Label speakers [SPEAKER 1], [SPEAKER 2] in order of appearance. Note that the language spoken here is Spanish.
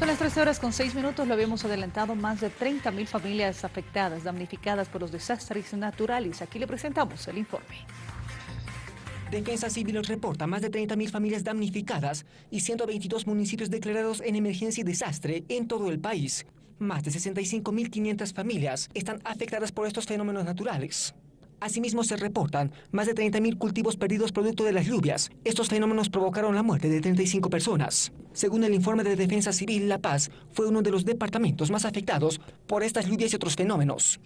[SPEAKER 1] Son las 13 horas con 6 minutos, lo habíamos adelantado, más de 30.000 familias afectadas, damnificadas por los desastres naturales. Aquí le presentamos el informe.
[SPEAKER 2] Defensa Civil reporta más de 30.000 familias damnificadas y 122 municipios declarados en emergencia y desastre en todo el país. Más de 65.500 familias están afectadas por estos fenómenos naturales. Asimismo, se reportan más de 30.000 cultivos perdidos producto de las lluvias. Estos fenómenos provocaron la muerte de 35 personas. Según el informe de Defensa Civil, La Paz fue uno de los departamentos más afectados por estas lluvias y otros fenómenos.